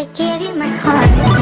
I gave you my heart.